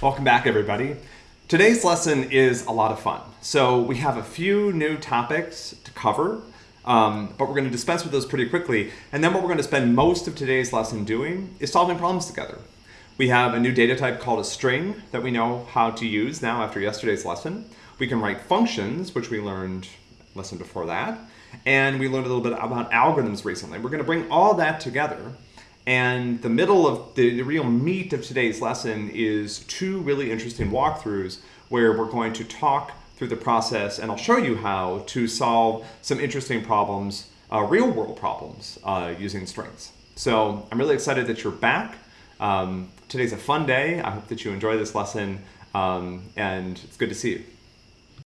Welcome back, everybody. Today's lesson is a lot of fun. So we have a few new topics to cover, um, but we're going to dispense with those pretty quickly. And then what we're going to spend most of today's lesson doing is solving problems together. We have a new data type called a string that we know how to use now after yesterday's lesson. We can write functions, which we learned lesson before that. And we learned a little bit about algorithms recently. We're going to bring all that together and the middle of the, the, real meat of today's lesson is two really interesting walkthroughs where we're going to talk through the process and I'll show you how to solve some interesting problems, uh, real world problems uh, using strings. So I'm really excited that you're back. Um, today's a fun day. I hope that you enjoy this lesson um, and it's good to see you.